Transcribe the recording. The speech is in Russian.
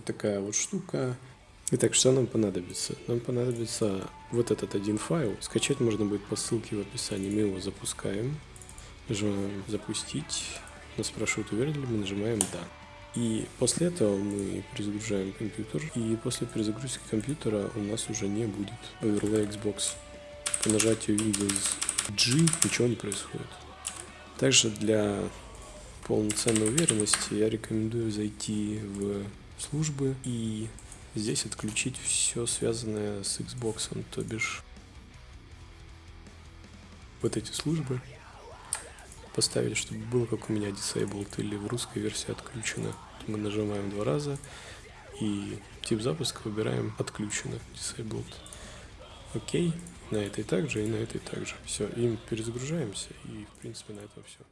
Вот такая вот штука. Итак, что нам понадобится? Нам понадобится вот этот один файл. Скачать можно будет по ссылке в описании. Мы его запускаем. Нажимаем «Запустить». Нас спрашивают, уверены ли мы, нажимаем «Да». И после этого мы перезагружаем компьютер. И после перезагрузки компьютера у нас уже не будет Overlay Xbox. По нажатию Windows G ничего не происходит. Также для полноценной уверенности я рекомендую зайти в службы и здесь отключить все связанное с Xbox, то бишь вот эти службы поставить, чтобы было как у меня disabled или в русской версии отключено. Мы нажимаем два раза и тип запуска выбираем отключено, disabled. Окей, на этой также и на этой также. Все, им перезагружаемся и в принципе на этом все.